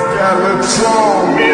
Skeletron.